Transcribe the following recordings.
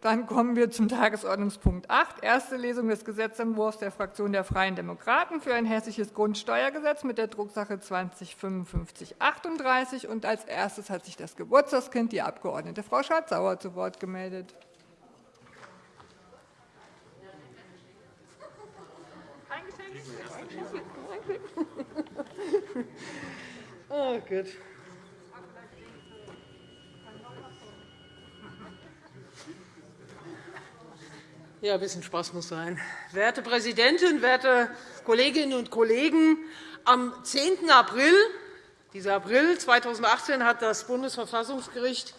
Dann kommen wir zum Tagesordnungspunkt 8, erste Lesung des Gesetzentwurfs der Fraktion der Freien Demokraten für ein hessisches Grundsteuergesetz mit der Drucksache 20-5538. Und als erstes hat sich das Geburtstagskind, die Abg. Frau Schardt-Sauer, zu Wort gemeldet. Oh, gut. Ja, ein bisschen Spaß muss sein. Werte Präsidentin, werte Kolleginnen und Kollegen! Am 10. April, dieser April 2018 hat das Bundesverfassungsgericht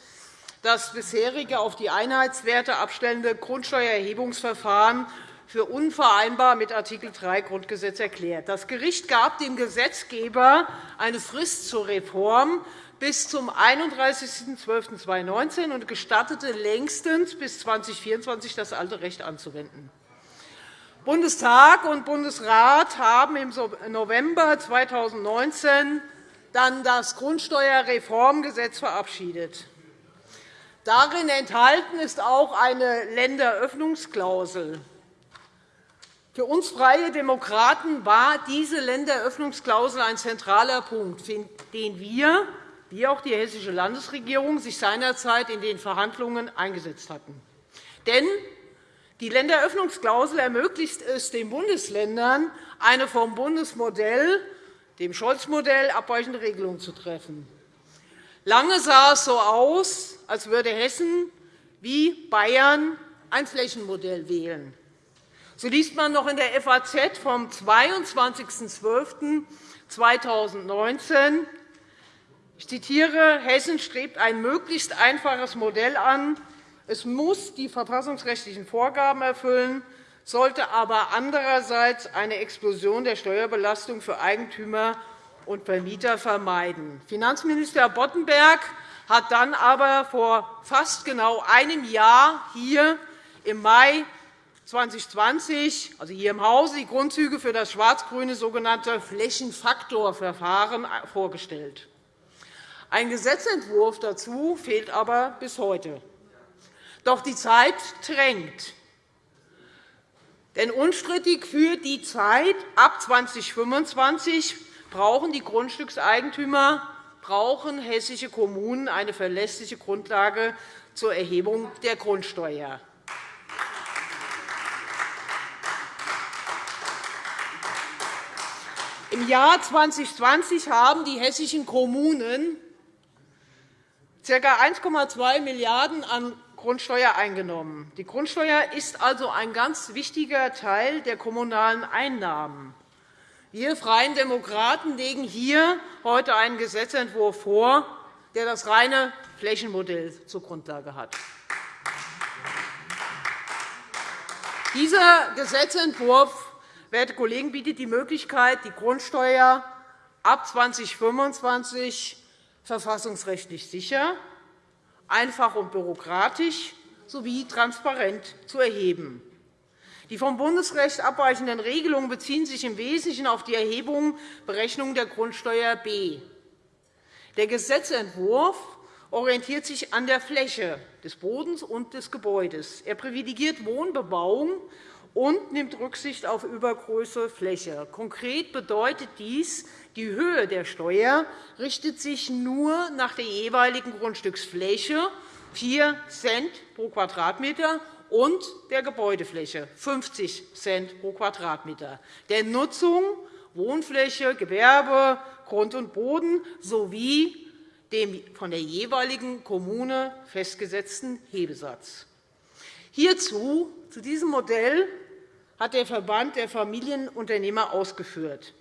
das bisherige auf die Einheitswerte abstellende Grundsteuererhebungsverfahren für unvereinbar mit Art. 3 Grundgesetz erklärt. Das Gericht gab dem Gesetzgeber eine Frist zur Reform bis zum 31.12.2019 und gestattete längstens bis 2024 das alte Recht anzuwenden. Bundestag und Bundesrat haben im November 2019 dann das Grundsteuerreformgesetz verabschiedet. Darin enthalten ist auch eine Länderöffnungsklausel. Für uns Freie Demokraten war diese Länderöffnungsklausel ein zentraler Punkt, den wir wie auch die Hessische Landesregierung sich seinerzeit in den Verhandlungen eingesetzt hatten. Denn die Länderöffnungsklausel ermöglicht es den Bundesländern, eine vom Bundesmodell, dem Scholz-Modell, abweichende Regelung zu treffen. Lange sah es so aus, als würde Hessen wie Bayern ein Flächenmodell wählen. So liest man noch in der FAZ vom 22.12.2019, ich zitiere, Hessen strebt ein möglichst einfaches Modell an. Es muss die verfassungsrechtlichen Vorgaben erfüllen, sollte aber andererseits eine Explosion der Steuerbelastung für Eigentümer und Vermieter vermeiden. Finanzminister Boddenberg hat dann aber vor fast genau einem Jahr hier im Mai 2020, also hier im Hause, die Grundzüge für das schwarz-grüne sogenannte Flächenfaktorverfahren vorgestellt. Ein Gesetzentwurf dazu fehlt aber bis heute. Doch die Zeit drängt. Denn unstrittig für die Zeit ab 2025 brauchen die Grundstückseigentümer, brauchen hessische Kommunen eine verlässliche Grundlage zur Erhebung der Grundsteuer. Im Jahr 2020 haben die hessischen Kommunen ca. 1,2 Milliarden € an Grundsteuer eingenommen. Die Grundsteuer ist also ein ganz wichtiger Teil der kommunalen Einnahmen. Wir Freien Demokraten legen hier heute einen Gesetzentwurf vor, der das reine Flächenmodell zur Grundlage hat. Dieser Gesetzentwurf werte Kollegen, bietet die Möglichkeit, die Grundsteuer ab 2025 verfassungsrechtlich sicher, einfach und bürokratisch sowie transparent zu erheben. Die vom Bundesrecht abweichenden Regelungen beziehen sich im Wesentlichen auf die Erhebung Berechnung der Grundsteuer B. Der Gesetzentwurf orientiert sich an der Fläche des Bodens und des Gebäudes. Er privilegiert Wohnbebauung und nimmt Rücksicht auf Übergröße Fläche. Konkret bedeutet dies, die Höhe der Steuer richtet sich nur nach der jeweiligen Grundstücksfläche, 4 Cent pro Quadratmeter, und der Gebäudefläche, 50 Cent pro Quadratmeter, der Nutzung, Wohnfläche, Gewerbe, Grund und Boden sowie dem von der jeweiligen Kommune festgesetzten Hebesatz. Hierzu, zu diesem Modell, hat der Verband der Familienunternehmer ausgeführt.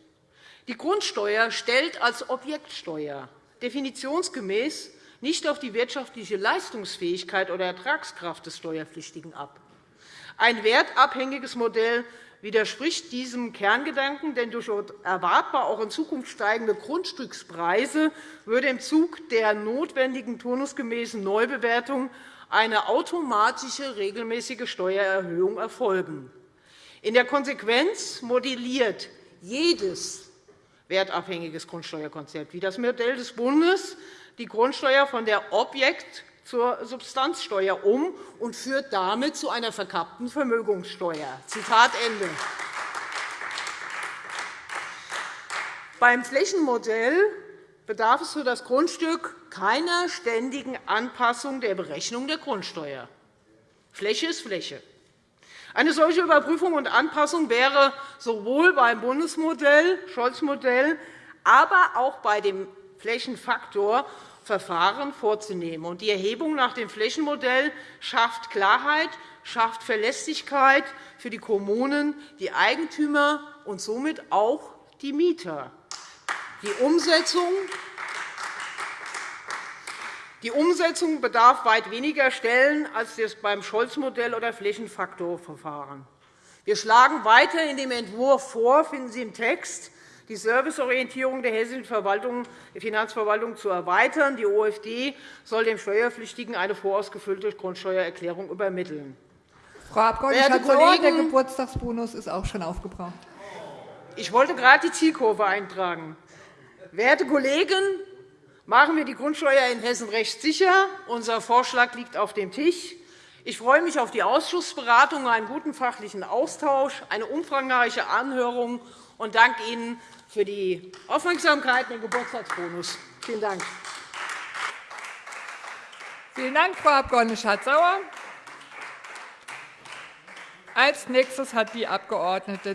Die Grundsteuer stellt als Objektsteuer definitionsgemäß nicht auf die wirtschaftliche Leistungsfähigkeit oder Ertragskraft des Steuerpflichtigen ab. Ein wertabhängiges Modell widerspricht diesem Kerngedanken, denn durch erwartbar auch in Zukunft steigende Grundstückspreise würde im Zug der notwendigen turnusgemäßen Neubewertung eine automatische regelmäßige Steuererhöhung erfolgen. In der Konsequenz modelliert jedes wertabhängiges Grundsteuerkonzept, wie das Modell des Bundes, die Grundsteuer von der Objekt- zur Substanzsteuer um und führt damit zu einer verkappten Vermögenssteuer. Zitat Ende. Beim Flächenmodell bedarf es für das Grundstück keiner ständigen Anpassung der Berechnung der Grundsteuer. Fläche ist Fläche. Eine solche Überprüfung und Anpassung wäre sowohl beim Bundesmodell, Scholz-Modell, aber auch bei dem Flächenfaktorverfahren vorzunehmen. Die Erhebung nach dem Flächenmodell schafft Klarheit, schafft Verlässlichkeit für die Kommunen, die Eigentümer und somit auch die Mieter. Die Umsetzung die Umsetzung bedarf weit weniger Stellen als das beim Scholz-Modell oder Flächenfaktorverfahren. Wir schlagen weiter in dem Entwurf vor, finden Sie im Text, die Serviceorientierung der hessischen Finanzverwaltung zu erweitern. Die OFD soll dem Steuerpflichtigen eine vorausgefüllte Grundsteuererklärung übermitteln. Frau Abg. Kollegen, der Geburtstagsbonus ist auch schon aufgebraucht. Ich wollte gerade die Zielkurve eintragen. Werte Kollegen, machen wir die Grundsteuer in Hessen rechtssicher. Unser Vorschlag liegt auf dem Tisch. Ich freue mich auf die Ausschussberatung, einen guten fachlichen Austausch, eine umfangreiche Anhörung und danke Ihnen für die Aufmerksamkeit und den Geburtstagsbonus. Vielen Dank. Vielen Dank, Frau Abg. Schardt-Sauer. Als nächstes hat die Abg.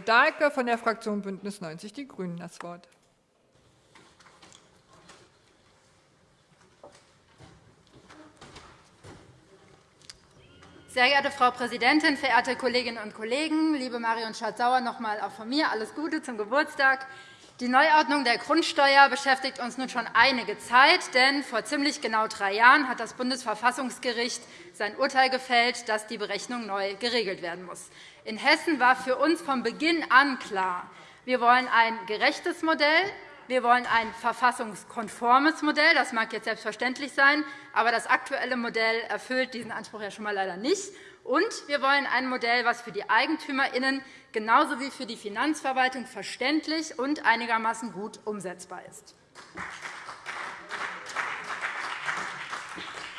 Dahlke von der Fraktion BÜNDNIS 90 die GRÜNEN das Wort. Sehr geehrte Frau Präsidentin, verehrte Kolleginnen und Kollegen! Liebe Marion Schardt-Sauer, noch einmal auch von mir alles Gute zum Geburtstag. Die Neuordnung der Grundsteuer beschäftigt uns nun schon einige Zeit. denn Vor ziemlich genau drei Jahren hat das Bundesverfassungsgericht sein Urteil gefällt, dass die Berechnung neu geregelt werden muss. In Hessen war für uns von Beginn an klar, wir wollen ein gerechtes Modell, wir wollen ein verfassungskonformes Modell. Das mag jetzt selbstverständlich sein, aber das aktuelle Modell erfüllt diesen Anspruch ja schon mal leider nicht. Und wir wollen ein Modell, das für die EigentümerInnen genauso wie für die Finanzverwaltung verständlich und einigermaßen gut umsetzbar ist.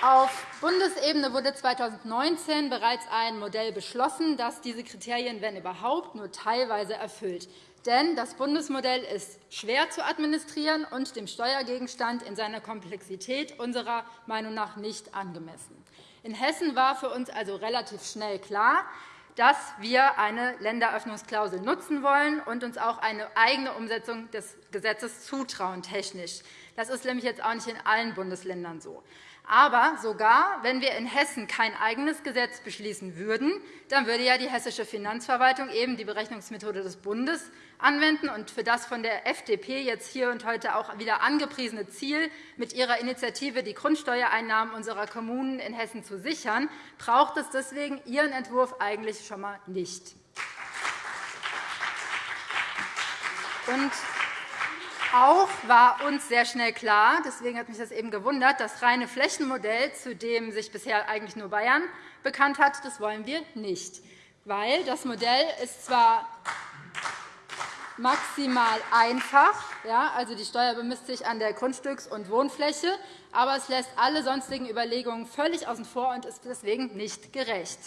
Auf Bundesebene wurde 2019 bereits ein Modell beschlossen, das diese Kriterien, wenn überhaupt, nur teilweise erfüllt. Denn das Bundesmodell ist schwer zu administrieren und dem Steuergegenstand in seiner Komplexität unserer Meinung nach nicht angemessen. In Hessen war für uns also relativ schnell klar, dass wir eine Länderöffnungsklausel nutzen wollen und uns auch eine eigene Umsetzung des Gesetzes zutrauen. Technisch. Das ist nämlich jetzt auch nicht in allen Bundesländern so. Aber sogar wenn wir in Hessen kein eigenes Gesetz beschließen würden, dann würde ja die hessische Finanzverwaltung eben die Berechnungsmethode des Bundes anwenden. Und für das von der FDP jetzt hier und heute auch wieder angepriesene Ziel, mit ihrer Initiative die Grundsteuereinnahmen unserer Kommunen in Hessen zu sichern, braucht es deswegen Ihren Entwurf eigentlich schon einmal nicht. Und auch war uns sehr schnell klar, deswegen hat mich das eben gewundert, das reine Flächenmodell, zu dem sich bisher eigentlich nur Bayern bekannt hat, das wollen wir nicht. Weil das Modell ist zwar maximal einfach, ja, also die Steuer bemisst sich an der Grundstücks- und Wohnfläche, aber es lässt alle sonstigen Überlegungen völlig außen vor und ist deswegen nicht gerecht.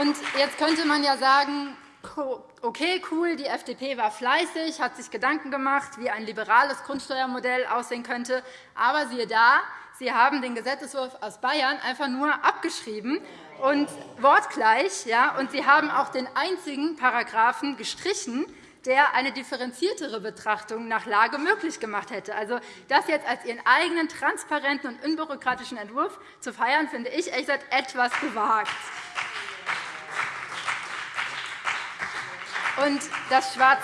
Und jetzt könnte man ja sagen, okay, cool, die FDP war fleißig, hat sich Gedanken gemacht, wie ein liberales Grundsteuermodell aussehen könnte. Aber siehe da, Sie haben den Gesetzentwurf aus Bayern einfach nur abgeschrieben und wortgleich. Ja, und Sie haben auch den einzigen Paragraphen gestrichen, der eine differenziertere Betrachtung nach Lage möglich gemacht hätte. Also, das jetzt als Ihren eigenen transparenten und unbürokratischen Entwurf zu feiern, finde ich ehrlich gesagt etwas gewagt. Und das Schwarz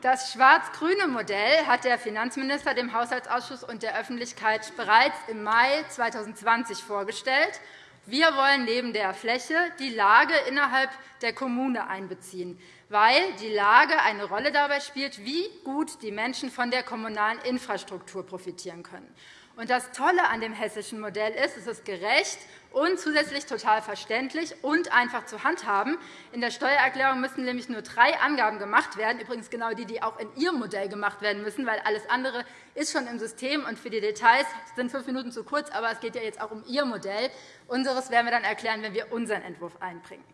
das schwarz-grüne Modell hat der Finanzminister dem Haushaltsausschuss und der Öffentlichkeit bereits im Mai 2020 vorgestellt. Wir wollen neben der Fläche die Lage innerhalb der Kommune einbeziehen, weil die Lage eine Rolle dabei spielt, wie gut die Menschen von der kommunalen Infrastruktur profitieren können. Das Tolle an dem hessischen Modell ist, es ist gerecht und zusätzlich total verständlich und einfach zu handhaben. In der Steuererklärung müssen nämlich nur drei Angaben gemacht werden, übrigens genau die, die auch in Ihrem Modell gemacht werden müssen, weil alles andere ist schon im System. Und für die Details sind fünf Minuten zu kurz, aber es geht ja jetzt auch um Ihr Modell. Unseres werden wir dann erklären, wenn wir unseren Entwurf einbringen.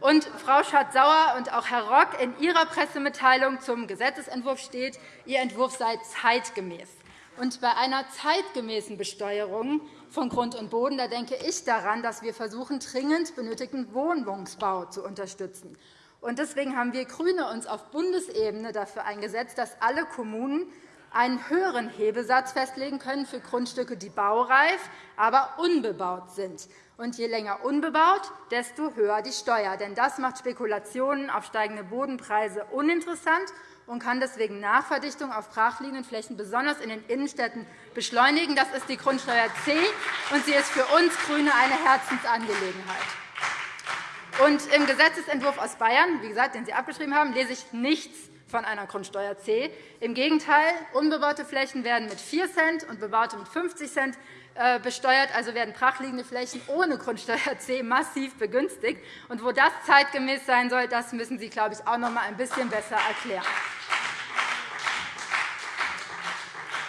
Und Frau Schardt-Sauer und auch Herr Rock in Ihrer Pressemitteilung zum Gesetzentwurf steht, Ihr Entwurf sei zeitgemäß. Und bei einer zeitgemäßen Besteuerung von Grund und Boden da denke ich daran, dass wir versuchen, dringend benötigten Wohnungsbau zu unterstützen. Deswegen haben wir GRÜNE uns auf Bundesebene dafür eingesetzt, dass alle Kommunen einen höheren Hebesatz festlegen können für Grundstücke, die baureif, aber unbebaut sind. Und je länger unbebaut, desto höher die Steuer. Denn das macht Spekulationen auf steigende Bodenpreise uninteressant und kann deswegen Nachverdichtung auf brachliegenden Flächen besonders in den Innenstädten beschleunigen. Das ist die Grundsteuer C, und sie ist für uns GRÜNE eine Herzensangelegenheit. Und Im Gesetzentwurf aus Bayern, wie gesagt, den Sie abgeschrieben haben, lese ich nichts von einer Grundsteuer C. Im Gegenteil, unbebaute Flächen werden mit 4 Cent und bebaute mit 50 Cent besteuert, also werden brachliegende Flächen ohne Grundsteuer C massiv begünstigt. Und wo das zeitgemäß sein soll, das müssen Sie, glaube ich, auch noch einmal ein bisschen besser erklären.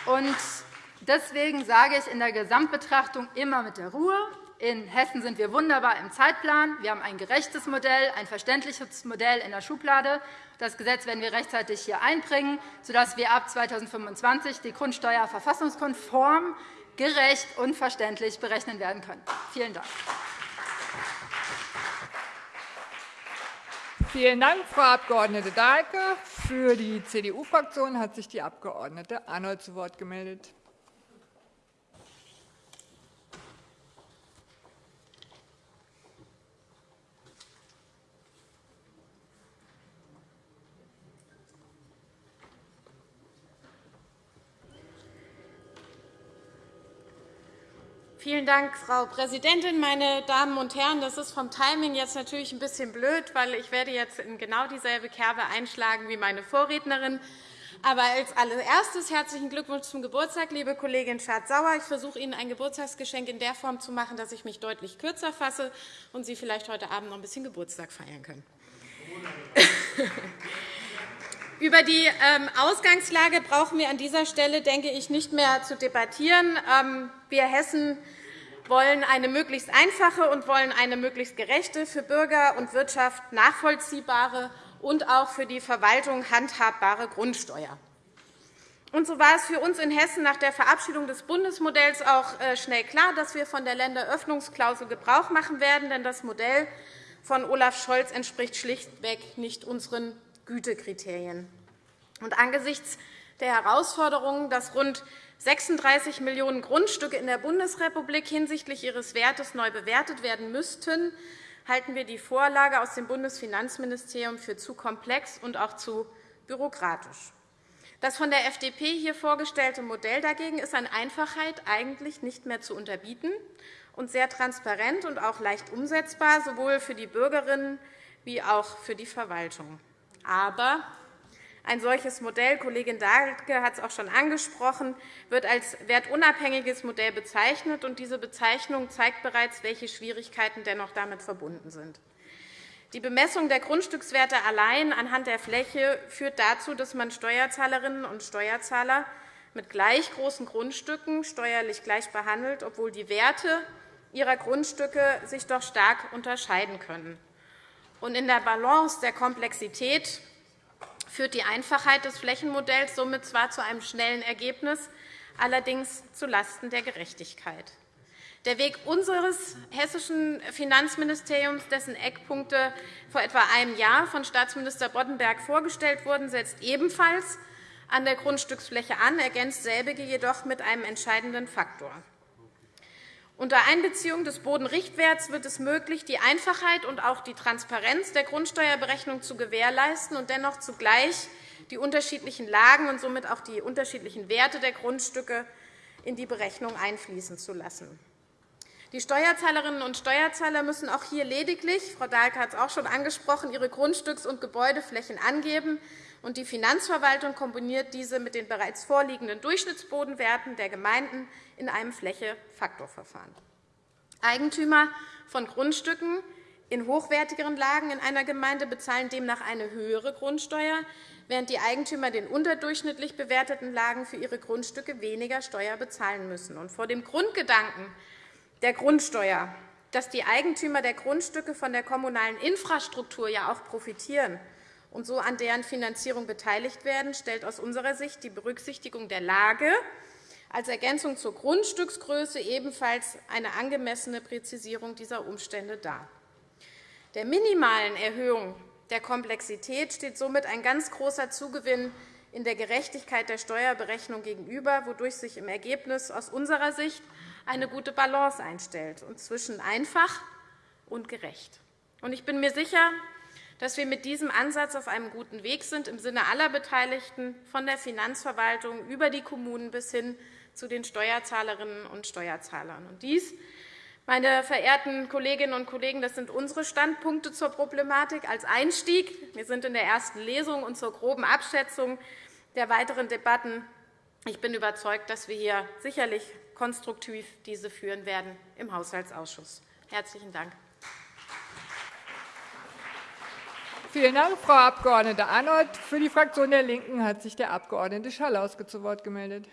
Und deswegen sage ich in der Gesamtbetrachtung immer mit der Ruhe. In Hessen sind wir wunderbar im Zeitplan. Wir haben ein gerechtes Modell, ein verständliches Modell in der Schublade. Das Gesetz werden wir rechtzeitig hier einbringen, sodass wir ab 2025 die Grundsteuer verfassungskonform, gerecht und verständlich berechnen werden können. Vielen Dank. Vielen Dank, Frau Abg. Dahlke. Für die CDU-Fraktion hat sich die Abg. Arnold zu Wort gemeldet. Vielen Dank, Frau Präsidentin, meine Damen und Herren! Das ist vom Timing jetzt natürlich ein bisschen blöd, weil ich werde jetzt in genau dieselbe Kerbe einschlagen wie meine Vorrednerin. Aber als allererstes herzlichen Glückwunsch zum Geburtstag, liebe Kollegin Schardt-Sauer. Ich versuche Ihnen ein Geburtstagsgeschenk in der Form zu machen, dass ich mich deutlich kürzer fasse und Sie vielleicht heute Abend noch ein bisschen Geburtstag feiern können. Über die ähm, Ausgangslage brauchen wir an dieser Stelle, denke ich, nicht mehr zu debattieren. Ähm, wir Hessen wollen eine möglichst einfache und wollen eine möglichst gerechte, für Bürger und Wirtschaft nachvollziehbare und auch für die Verwaltung handhabbare Grundsteuer. Und so war es für uns in Hessen nach der Verabschiedung des Bundesmodells auch äh, schnell klar, dass wir von der Länderöffnungsklausel Gebrauch machen werden. Denn das Modell von Olaf Scholz entspricht schlichtweg nicht unseren Gütekriterien. Und angesichts der Herausforderungen, dass rund 36 Millionen Grundstücke in der Bundesrepublik hinsichtlich ihres Wertes neu bewertet werden müssten, halten wir die Vorlage aus dem Bundesfinanzministerium für zu komplex und auch zu bürokratisch. Das von der FDP hier vorgestellte Modell dagegen ist an Einfachheit eigentlich nicht mehr zu unterbieten und sehr transparent und auch leicht umsetzbar, sowohl für die Bürgerinnen wie auch für die Verwaltung. Aber ein solches Modell, Kollegin Dahlke hat es auch schon angesprochen, wird als wertunabhängiges Modell bezeichnet. und Diese Bezeichnung zeigt bereits, welche Schwierigkeiten dennoch damit verbunden sind. Die Bemessung der Grundstückswerte allein anhand der Fläche führt dazu, dass man Steuerzahlerinnen und Steuerzahler mit gleich großen Grundstücken steuerlich gleich behandelt, obwohl die Werte ihrer Grundstücke sich doch stark unterscheiden können. In der Balance der Komplexität führt die Einfachheit des Flächenmodells somit zwar zu einem schnellen Ergebnis, allerdings zulasten der Gerechtigkeit. Der Weg unseres hessischen Finanzministeriums, dessen Eckpunkte vor etwa einem Jahr von Staatsminister Boddenberg vorgestellt wurden, setzt ebenfalls an der Grundstücksfläche an, ergänzt selbige jedoch mit einem entscheidenden Faktor. Unter Einbeziehung des Bodenrichtwerts wird es möglich, die Einfachheit und auch die Transparenz der Grundsteuerberechnung zu gewährleisten und dennoch zugleich die unterschiedlichen Lagen und somit auch die unterschiedlichen Werte der Grundstücke in die Berechnung einfließen zu lassen. Die Steuerzahlerinnen und Steuerzahler müssen auch hier lediglich, Frau Dahlke hat es auch schon angesprochen, ihre Grundstücks- und Gebäudeflächen angeben, und die Finanzverwaltung kombiniert diese mit den bereits vorliegenden Durchschnittsbodenwerten der Gemeinden in einem Fläche-Faktor-Verfahren. Eigentümer von Grundstücken in hochwertigeren Lagen in einer Gemeinde bezahlen demnach eine höhere Grundsteuer, während die Eigentümer den unterdurchschnittlich bewerteten Lagen für ihre Grundstücke weniger Steuer bezahlen müssen. vor dem Grundgedanken der Grundsteuer, dass die Eigentümer der Grundstücke von der kommunalen Infrastruktur ja auch profitieren und so an deren Finanzierung beteiligt werden, stellt aus unserer Sicht die Berücksichtigung der Lage als Ergänzung zur Grundstücksgröße ebenfalls eine angemessene Präzisierung dieser Umstände dar. Der minimalen Erhöhung der Komplexität steht somit ein ganz großer Zugewinn in der Gerechtigkeit der Steuerberechnung gegenüber, wodurch sich im Ergebnis aus unserer Sicht eine gute Balance einstellt und zwischen einfach und gerecht. Ich bin mir sicher, dass wir mit diesem Ansatz auf einem guten Weg sind, im Sinne aller Beteiligten, von der Finanzverwaltung über die Kommunen bis hin zu den Steuerzahlerinnen und Steuerzahlern. Und dies, meine verehrten Kolleginnen und Kollegen, das sind unsere Standpunkte zur Problematik als Einstieg. Wir sind in der ersten Lesung und zur groben Abschätzung der weiteren Debatten. Ich bin überzeugt, dass wir hier sicherlich konstruktiv diese führen werden im Haushaltsausschuss. Herzlichen Dank. Vielen Dank, Frau Abg. Arnold. Für die Fraktion der LINKEN hat sich der Abg. Schalauske zu Wort gemeldet.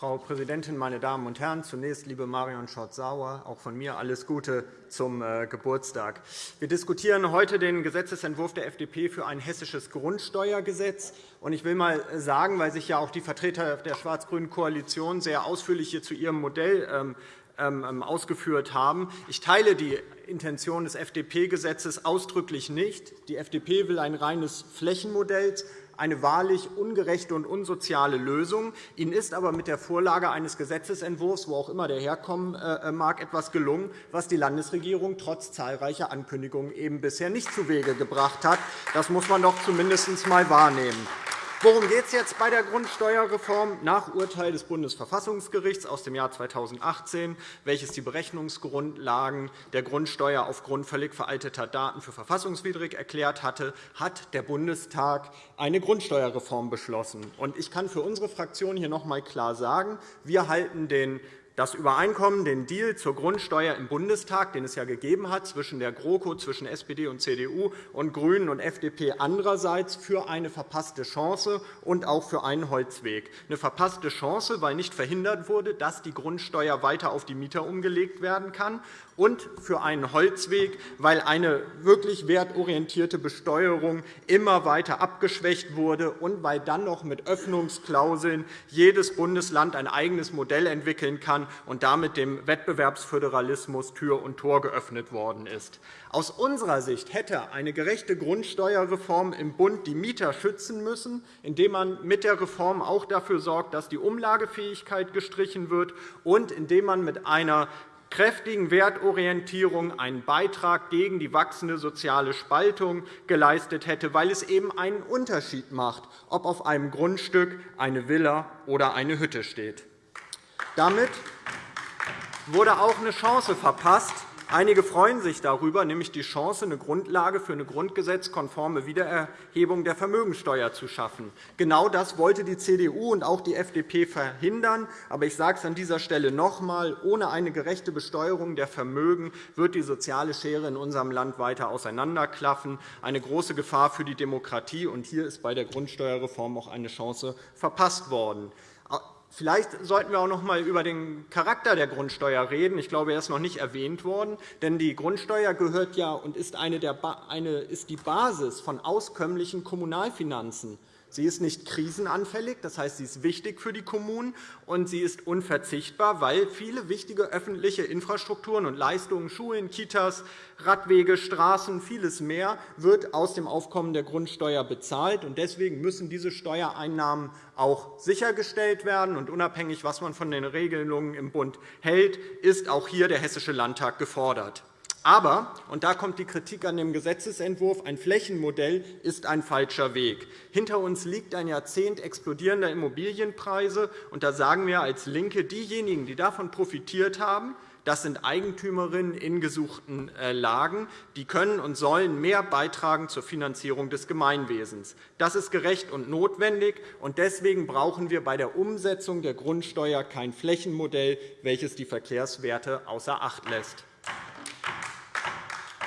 Frau Präsidentin, meine Damen und Herren! Zunächst, liebe Marion Schott-Sauer, auch von mir alles Gute zum äh, Geburtstag. Wir diskutieren heute den Gesetzentwurf der FDP für ein hessisches Grundsteuergesetz. Ich will einmal sagen, weil sich ja auch die Vertreter der schwarz-grünen Koalition sehr ausführlich hier zu ihrem Modell ähm, ähm, ähm, ausgeführt haben. Ich teile die Intention des FDP-Gesetzes ausdrücklich nicht. Die FDP will ein reines Flächenmodell eine wahrlich ungerechte und unsoziale Lösung. Ihnen ist aber mit der Vorlage eines Gesetzentwurfs, wo auch immer der herkommen äh, äh, mag, etwas gelungen, was die Landesregierung trotz zahlreicher Ankündigungen eben bisher nicht zuwege gebracht hat. Das muss man doch zumindest einmal wahrnehmen. Worum geht es jetzt bei der Grundsteuerreform? Nach Urteil des Bundesverfassungsgerichts aus dem Jahr 2018, welches die Berechnungsgrundlagen der Grundsteuer aufgrund völlig veralteter Daten für verfassungswidrig erklärt hatte, hat der Bundestag eine Grundsteuerreform beschlossen. Ich kann für unsere Fraktion hier noch einmal klar sagen, wir halten den das Übereinkommen, den Deal zur Grundsteuer im Bundestag, den es ja gegeben hat zwischen der GroKo, zwischen SPD und CDU und GRÜNEN und FDP andererseits, für eine verpasste Chance und auch für einen Holzweg. Eine verpasste Chance, weil nicht verhindert wurde, dass die Grundsteuer weiter auf die Mieter umgelegt werden kann, und für einen Holzweg, weil eine wirklich wertorientierte Besteuerung immer weiter abgeschwächt wurde und weil dann noch mit Öffnungsklauseln jedes Bundesland ein eigenes Modell entwickeln kann und damit dem Wettbewerbsföderalismus Tür und Tor geöffnet worden ist. Aus unserer Sicht hätte eine gerechte Grundsteuerreform im Bund die Mieter schützen müssen, indem man mit der Reform auch dafür sorgt, dass die Umlagefähigkeit gestrichen wird und indem man mit einer kräftigen Wertorientierung einen Beitrag gegen die wachsende soziale Spaltung geleistet hätte, weil es eben einen Unterschied macht, ob auf einem Grundstück eine Villa oder eine Hütte steht. Damit wurde auch eine Chance verpasst, Einige freuen sich darüber, nämlich die Chance, eine Grundlage für eine grundgesetzkonforme Wiedererhebung der Vermögensteuer zu schaffen. Genau das wollte die CDU und auch die FDP verhindern. Aber ich sage es an dieser Stelle noch einmal. Ohne eine gerechte Besteuerung der Vermögen wird die soziale Schere in unserem Land weiter auseinanderklaffen, eine große Gefahr für die Demokratie. Und hier ist bei der Grundsteuerreform auch eine Chance verpasst worden. Vielleicht sollten wir auch noch einmal über den Charakter der Grundsteuer reden. Ich glaube, er ist noch nicht erwähnt worden. Denn die Grundsteuer gehört ja und ist, eine der, eine, ist die Basis von auskömmlichen Kommunalfinanzen. Sie ist nicht krisenanfällig, das heißt, sie ist wichtig für die Kommunen, und sie ist unverzichtbar, weil viele wichtige öffentliche Infrastrukturen und Leistungen, Schulen, Kitas, Radwege, Straßen, vieles mehr, wird aus dem Aufkommen der Grundsteuer bezahlt. Deswegen müssen diese Steuereinnahmen auch sichergestellt werden. Und unabhängig, was man von den Regelungen im Bund hält, ist auch hier der Hessische Landtag gefordert. Aber, und da kommt die Kritik an dem Gesetzentwurf, ein Flächenmodell ist ein falscher Weg. Hinter uns liegt ein Jahrzehnt explodierender Immobilienpreise. Und da sagen wir als LINKE, diejenigen, die davon profitiert haben, das sind Eigentümerinnen in gesuchten äh, Lagen. Die können und sollen mehr beitragen zur Finanzierung des Gemeinwesens. Das ist gerecht und notwendig. und Deswegen brauchen wir bei der Umsetzung der Grundsteuer kein Flächenmodell, welches die Verkehrswerte außer Acht lässt.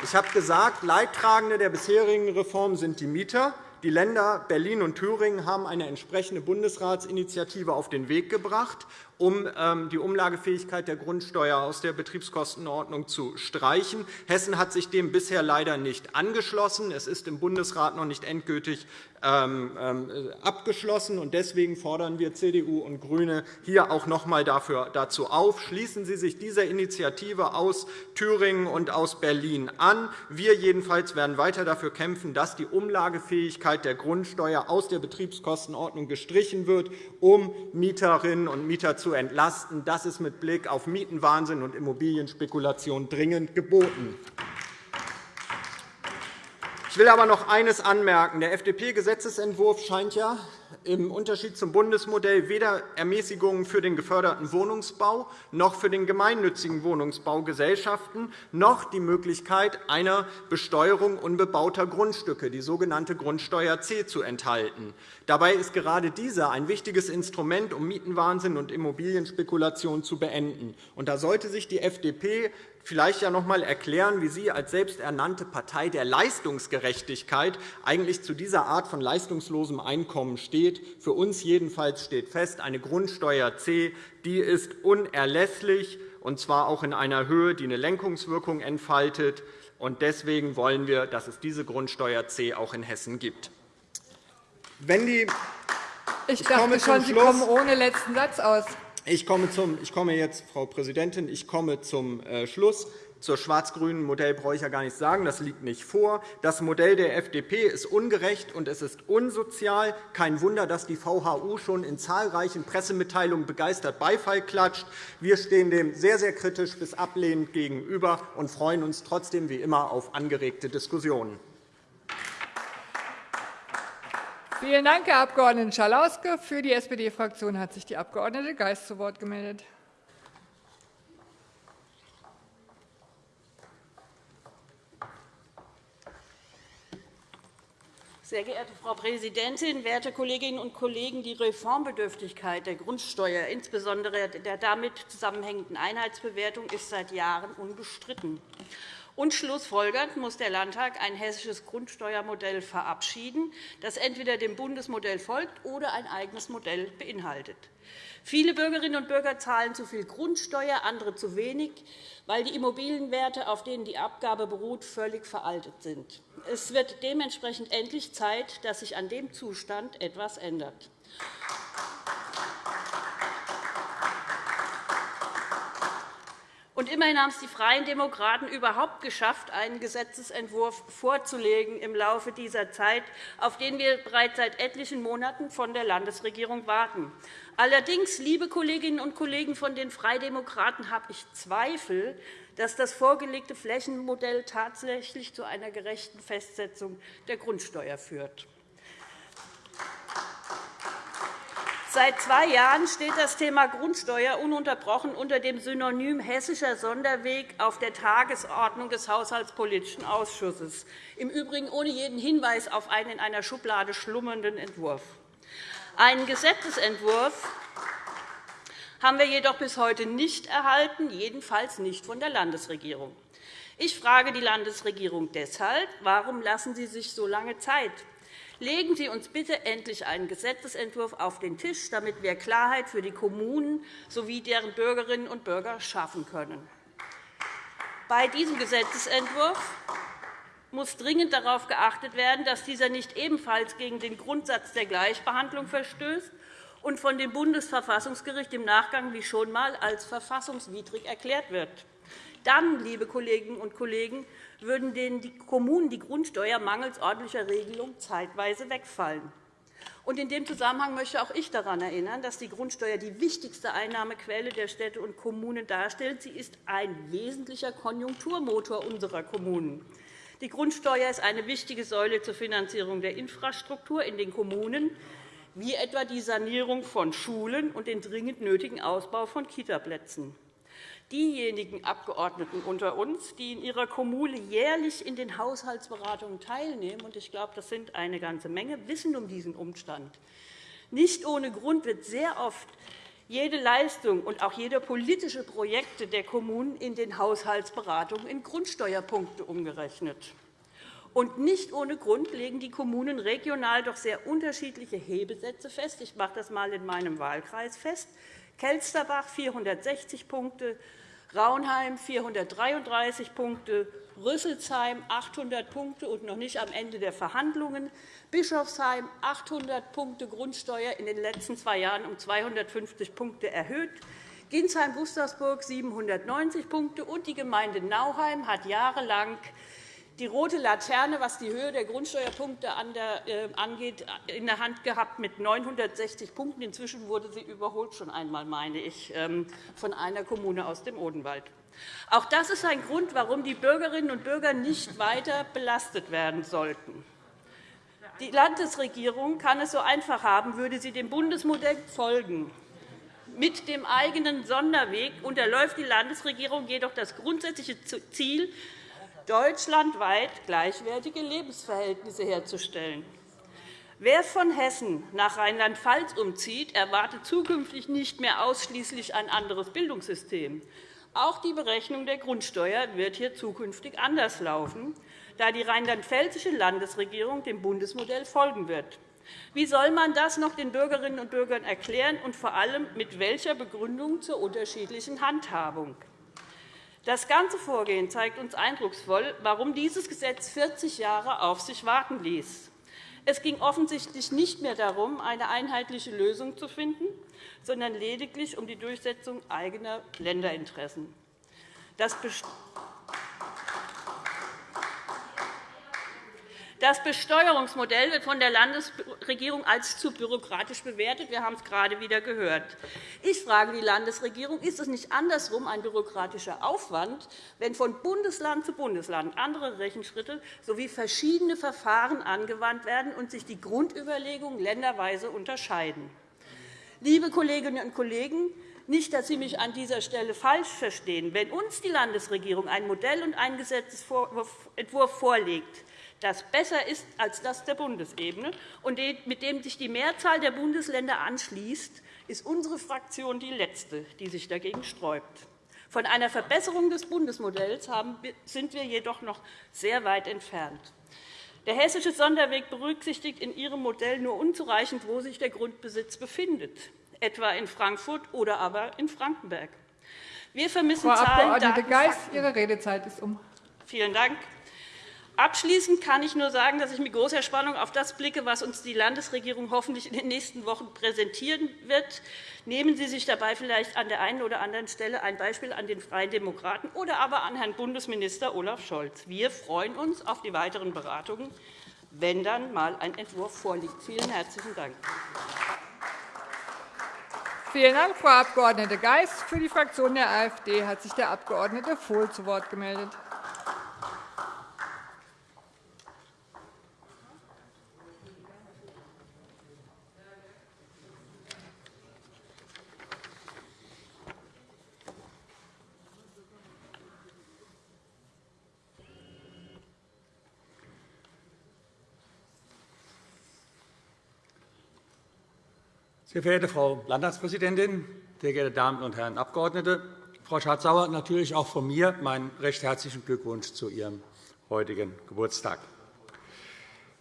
Ich habe gesagt, Leidtragende der bisherigen Reform sind die Mieter. Die Länder Berlin und Thüringen haben eine entsprechende Bundesratsinitiative auf den Weg gebracht um ähm, die Umlagefähigkeit der Grundsteuer aus der Betriebskostenordnung zu streichen. Hessen hat sich dem bisher leider nicht angeschlossen. Es ist im Bundesrat noch nicht endgültig ähm, ähm, abgeschlossen. Deswegen fordern wir CDU und GRÜNE hier auch noch einmal dazu auf. Schließen Sie sich dieser Initiative aus Thüringen und aus Berlin an. Wir jedenfalls werden weiter dafür kämpfen, dass die Umlagefähigkeit der Grundsteuer aus der Betriebskostenordnung gestrichen wird, um Mieterinnen und Mieter zu entlasten. Das ist mit Blick auf Mietenwahnsinn und Immobilienspekulation dringend geboten. Ich will aber noch eines anmerken. Der FDP-Gesetzentwurf scheint ja im Unterschied zum Bundesmodell weder Ermäßigungen für den geförderten Wohnungsbau noch für den gemeinnützigen Wohnungsbaugesellschaften noch die Möglichkeit einer Besteuerung unbebauter Grundstücke, die sogenannte Grundsteuer C, zu enthalten. Dabei ist gerade diese ein wichtiges Instrument, um Mietenwahnsinn und Immobilienspekulation zu beenden. da sollte sich die FDP vielleicht ja noch einmal erklären, wie Sie als selbsternannte Partei der Leistungsgerechtigkeit eigentlich zu dieser Art von leistungslosem Einkommen steht. Für uns jedenfalls steht fest, eine Grundsteuer C die ist unerlässlich, und zwar auch in einer Höhe, die eine Lenkungswirkung entfaltet. Deswegen wollen wir, dass es diese Grundsteuer C auch in Hessen gibt. Wenn die ich, ich dachte schon, Sie kommen ohne letzten Satz aus. Ich komme, zum, ich komme jetzt, Frau Präsidentin, ich komme zum äh, Schluss. Zur schwarz-grünen Modell brauche ich ja gar nichts sagen. Das liegt nicht vor. Das Modell der FDP ist ungerecht und es ist unsozial. Kein Wunder, dass die VHU schon in zahlreichen Pressemitteilungen begeistert Beifall klatscht. Wir stehen dem sehr, sehr kritisch bis ablehnend gegenüber und freuen uns trotzdem wie immer auf angeregte Diskussionen. Vielen Dank, Herr Abg. Schalauske. Für die SPD-Fraktion hat sich die Abg. Geis zu Wort gemeldet. Sehr geehrte Frau Präsidentin, werte Kolleginnen und Kollegen! Die Reformbedürftigkeit der Grundsteuer, insbesondere der damit zusammenhängenden Einheitsbewertung, ist seit Jahren unbestritten. Und schlussfolgernd muss der Landtag ein hessisches Grundsteuermodell verabschieden, das entweder dem Bundesmodell folgt oder ein eigenes Modell beinhaltet. Viele Bürgerinnen und Bürger zahlen zu viel Grundsteuer, andere zu wenig, weil die Immobilienwerte, auf denen die Abgabe beruht, völlig veraltet sind. Es wird dementsprechend endlich Zeit, dass sich an dem Zustand etwas ändert. Und immerhin haben es die Freien Demokraten überhaupt geschafft, einen Gesetzentwurf vorzulegen im Laufe dieser Zeit, auf den wir bereits seit etlichen Monaten von der Landesregierung warten. Allerdings, liebe Kolleginnen und Kollegen von den Freidemokraten, habe ich Zweifel, dass das vorgelegte Flächenmodell tatsächlich zu einer gerechten Festsetzung der Grundsteuer führt. Seit zwei Jahren steht das Thema Grundsteuer ununterbrochen unter dem Synonym hessischer Sonderweg auf der Tagesordnung des Haushaltspolitischen Ausschusses, im Übrigen ohne jeden Hinweis auf einen in einer Schublade schlummernden Entwurf. Einen Gesetzentwurf haben wir jedoch bis heute nicht erhalten, jedenfalls nicht von der Landesregierung. Ich frage die Landesregierung deshalb, warum lassen Sie sich so lange Zeit? Legen Sie uns bitte endlich einen Gesetzentwurf auf den Tisch, damit wir Klarheit für die Kommunen sowie deren Bürgerinnen und Bürger schaffen können. Bei diesem Gesetzentwurf muss dringend darauf geachtet werden, dass dieser nicht ebenfalls gegen den Grundsatz der Gleichbehandlung verstößt und von dem Bundesverfassungsgericht im Nachgang wie schon einmal als verfassungswidrig erklärt wird. Dann, liebe Kolleginnen und Kollegen, würden den Kommunen die Grundsteuer mangels ordentlicher Regelung zeitweise wegfallen. in dem Zusammenhang möchte auch ich daran erinnern, dass die Grundsteuer die wichtigste Einnahmequelle der Städte und Kommunen darstellt. Sie ist ein wesentlicher Konjunkturmotor unserer Kommunen. Die Grundsteuer ist eine wichtige Säule zur Finanzierung der Infrastruktur in den Kommunen, wie etwa die Sanierung von Schulen und den dringend nötigen Ausbau von Kitaplätzen. Diejenigen Abgeordneten unter uns, die in ihrer Kommune jährlich in den Haushaltsberatungen teilnehmen, und ich glaube, das sind eine ganze Menge, wissen um diesen Umstand. Nicht ohne Grund wird sehr oft jede Leistung und auch jede politische Projekte der Kommunen in den Haushaltsberatungen in Grundsteuerpunkte umgerechnet. Und nicht ohne Grund legen die Kommunen regional doch sehr unterschiedliche Hebesätze fest. Ich mache das einmal in meinem Wahlkreis fest. Kelsterbach 460 Punkte, Raunheim 433 Punkte, Rüsselsheim 800 Punkte und noch nicht am Ende der Verhandlungen, Bischofsheim 800 Punkte Grundsteuer in den letzten zwei Jahren um 250 Punkte erhöht, Ginsheim-Gustavsburg 790 Punkte und die Gemeinde Nauheim hat jahrelang die rote Laterne, was die Höhe der Grundsteuerpunkte äh, angeht, in der Hand gehabt mit 960 Punkten. Inzwischen wurde sie überholt, schon einmal, meine ich, ähm, von einer Kommune aus dem Odenwald. Auch das ist ein Grund, warum die Bürgerinnen und Bürger nicht weiter belastet werden sollten. Die Landesregierung kann es so einfach haben, würde sie dem Bundesmodell folgen. Mit dem eigenen Sonderweg unterläuft die Landesregierung jedoch das grundsätzliche Ziel, deutschlandweit gleichwertige Lebensverhältnisse herzustellen. Wer von Hessen nach Rheinland-Pfalz umzieht, erwartet zukünftig nicht mehr ausschließlich ein anderes Bildungssystem. Auch die Berechnung der Grundsteuer wird hier zukünftig anders laufen, da die rheinland-pfälzische Landesregierung dem Bundesmodell folgen wird. Wie soll man das noch den Bürgerinnen und Bürgern erklären, und vor allem mit welcher Begründung zur unterschiedlichen Handhabung? Das ganze Vorgehen zeigt uns eindrucksvoll, warum dieses Gesetz 40 Jahre auf sich warten ließ. Es ging offensichtlich nicht mehr darum, eine einheitliche Lösung zu finden, sondern lediglich um die Durchsetzung eigener Länderinteressen. Das Das Besteuerungsmodell wird von der Landesregierung als zu bürokratisch bewertet. Wir haben es gerade wieder gehört. Ich frage die Landesregierung, ist es nicht andersrum ein bürokratischer Aufwand, wenn von Bundesland zu Bundesland andere Rechenschritte sowie verschiedene Verfahren angewandt werden und sich die Grundüberlegungen länderweise unterscheiden? Liebe Kolleginnen und Kollegen, nicht, dass Sie mich an dieser Stelle falsch verstehen. Wenn uns die Landesregierung ein Modell und einen Gesetzentwurf vorlegt, das besser ist als das der Bundesebene und mit dem sich die Mehrzahl der Bundesländer anschließt, ist unsere Fraktion die letzte, die sich dagegen sträubt. Von einer Verbesserung des Bundesmodells sind wir jedoch noch sehr weit entfernt. Der hessische Sonderweg berücksichtigt in Ihrem Modell nur unzureichend, wo sich der Grundbesitz befindet, etwa in Frankfurt oder aber in Frankenberg. Wir vermissen Frau Zahlen, Abg. Daten, Geis, Ihre Redezeit ist um. Vielen Dank. Abschließend kann ich nur sagen, dass ich mit großer Spannung auf das blicke, was uns die Landesregierung hoffentlich in den nächsten Wochen präsentieren wird. Nehmen Sie sich dabei vielleicht an der einen oder anderen Stelle ein Beispiel an den Freien Demokraten oder aber an Herrn Bundesminister Olaf Scholz. Wir freuen uns auf die weiteren Beratungen, wenn dann einmal ein Entwurf vorliegt. Vielen herzlichen Dank. Vielen Dank, Frau Abg. Geis. Für die Fraktion der AfD hat sich der Abg. Vohl zu Wort gemeldet. Sehr verehrte Frau Landtagspräsidentin, sehr geehrte Damen und Herren Abgeordnete! Frau Schardt-Sauer, natürlich auch von mir meinen recht herzlichen Glückwunsch zu Ihrem heutigen Geburtstag.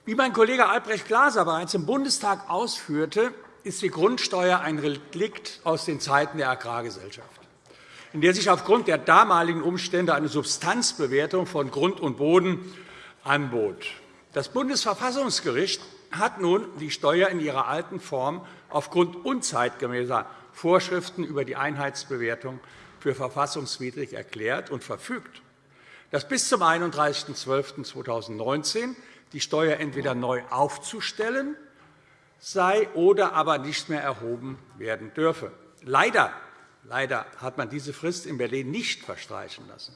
Wie mein Kollege Albrecht Glaser bereits im Bundestag ausführte, ist die Grundsteuer ein Relikt aus den Zeiten der Agrargesellschaft, in der sich aufgrund der damaligen Umstände eine Substanzbewertung von Grund und Boden anbot. Das Bundesverfassungsgericht hat nun die Steuer in ihrer alten Form aufgrund unzeitgemäßer Vorschriften über die Einheitsbewertung für verfassungswidrig erklärt und verfügt, dass bis zum 31.12.2019 die Steuer entweder neu aufzustellen sei oder aber nicht mehr erhoben werden dürfe. Leider, leider hat man diese Frist in Berlin nicht verstreichen lassen.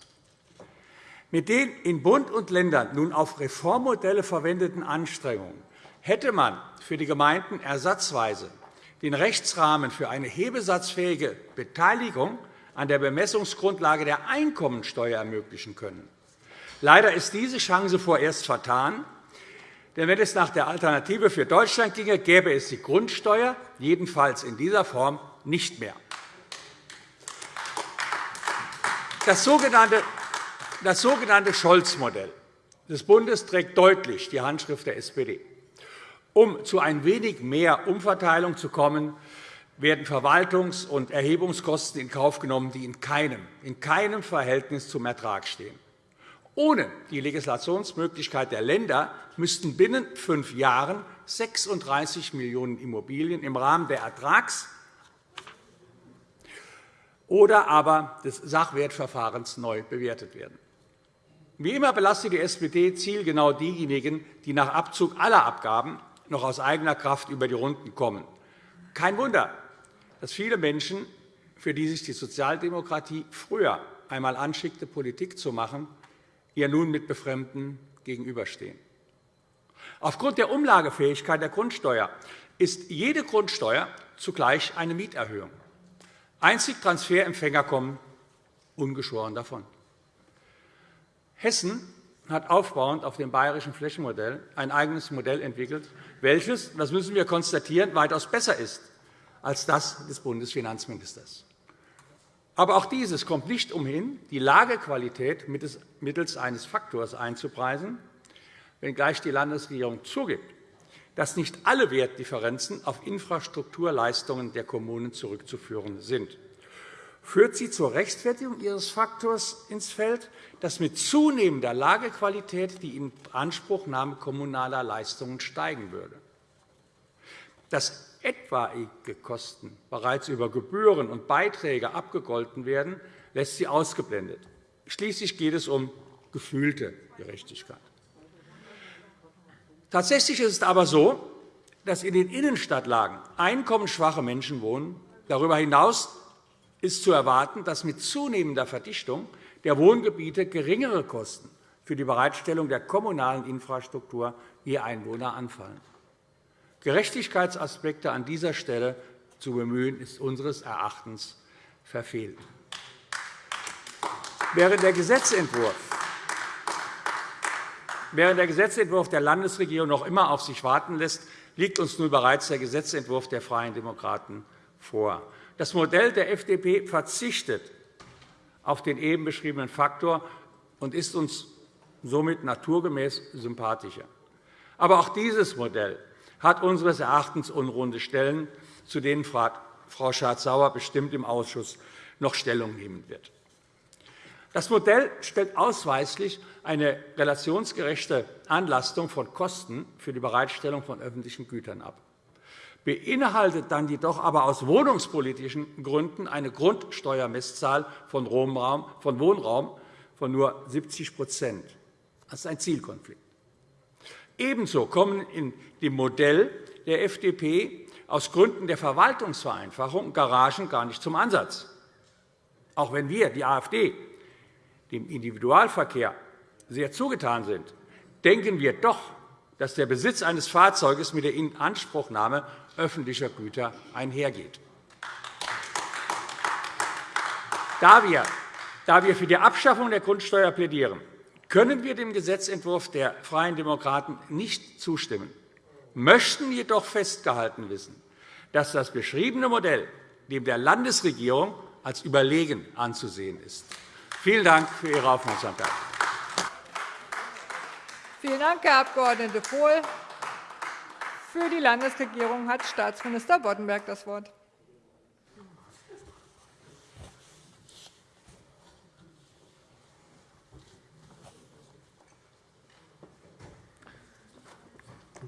Mit den in Bund und Ländern nun auf Reformmodelle verwendeten Anstrengungen hätte man für die Gemeinden ersatzweise den Rechtsrahmen für eine hebesatzfähige Beteiligung an der Bemessungsgrundlage der Einkommensteuer ermöglichen können. Leider ist diese Chance vorerst vertan. Denn wenn es nach der Alternative für Deutschland ginge, gäbe es die Grundsteuer jedenfalls in dieser Form nicht mehr. Das sogenannte, Scholz-Modell des Bundes trägt deutlich die Handschrift der SPD. Um zu ein wenig mehr Umverteilung zu kommen, werden Verwaltungs- und Erhebungskosten in Kauf genommen, die in keinem, in keinem Verhältnis zum Ertrag stehen. Ohne die Legislationsmöglichkeit der Länder müssten binnen fünf Jahren 36 Millionen Immobilien im Rahmen der Ertrags- oder aber des Sachwertverfahrens neu bewertet werden. Wie immer belastet die SPD zielgenau diejenigen, die nach Abzug aller Abgaben noch aus eigener Kraft über die Runden kommen. Kein Wunder, dass viele Menschen, für die sich die Sozialdemokratie früher einmal anschickte, Politik zu machen, ihr nun mit Befremden gegenüberstehen. Aufgrund der Umlagefähigkeit der Grundsteuer ist jede Grundsteuer zugleich eine Mieterhöhung. Einzig Transferempfänger kommen ungeschoren davon. Hessen hat aufbauend auf dem bayerischen Flächenmodell ein eigenes Modell entwickelt, welches, das müssen wir konstatieren, weitaus besser ist als das des Bundesfinanzministers. Aber auch dieses kommt nicht umhin, die Lagequalität mittels eines Faktors einzupreisen, wenngleich die Landesregierung zugibt, dass nicht alle Wertdifferenzen auf Infrastrukturleistungen der Kommunen zurückzuführen sind. Führt sie zur Rechtfertigung ihres Faktors ins Feld, dass mit zunehmender Lagequalität die Inanspruchnahme kommunaler Leistungen steigen würde? Dass etwaige Kosten bereits über Gebühren und Beiträge abgegolten werden, lässt sie ausgeblendet. Schließlich geht es um gefühlte Gerechtigkeit. Tatsächlich ist es aber so, dass in den Innenstadtlagen einkommensschwache Menschen wohnen. Darüber hinaus ist zu erwarten, dass mit zunehmender Verdichtung der Wohngebiete geringere Kosten für die Bereitstellung der kommunalen Infrastruktur je Einwohner anfallen. Gerechtigkeitsaspekte an dieser Stelle zu bemühen, ist unseres Erachtens verfehlt. Während der Gesetzentwurf Während der Gesetzentwurf der Landesregierung noch immer auf sich warten lässt, liegt uns nun bereits der Gesetzentwurf der Freien Demokraten vor. Das Modell der FDP verzichtet auf den eben beschriebenen Faktor und ist uns somit naturgemäß sympathischer. Aber auch dieses Modell hat unseres Erachtens unrunde Stellen, zu denen Frau Schardt-Sauer bestimmt im Ausschuss noch Stellung nehmen wird. Das Modell stellt ausweislich eine relationsgerechte Anlastung von Kosten für die Bereitstellung von öffentlichen Gütern ab, beinhaltet dann jedoch aber aus wohnungspolitischen Gründen eine Grundsteuermesszahl von Wohnraum von nur 70% Das ist ein Zielkonflikt. Ebenso kommen in dem Modell der FDP aus Gründen der Verwaltungsvereinfachung Garagen gar nicht zum Ansatz. Auch wenn wir, die AfD, dem Individualverkehr sehr zugetan sind, denken wir doch, dass der Besitz eines Fahrzeuges mit der Inanspruchnahme öffentlicher Güter einhergeht. Da wir für die Abschaffung der Grundsteuer plädieren, können wir dem Gesetzentwurf der Freien Demokraten nicht zustimmen, möchten jedoch festgehalten wissen, dass das beschriebene Modell dem der Landesregierung als überlegen anzusehen ist. Vielen Dank für Ihre Aufmerksamkeit. Vielen Dank, Herr Abg. Vohl. Für die Landesregierung hat Staatsminister Boddenberg das Wort.